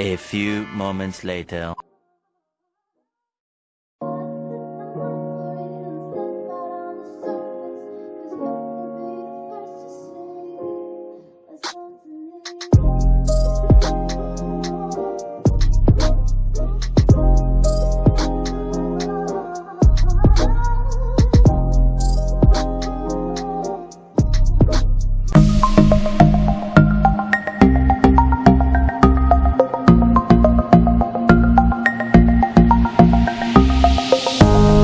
A few moments later.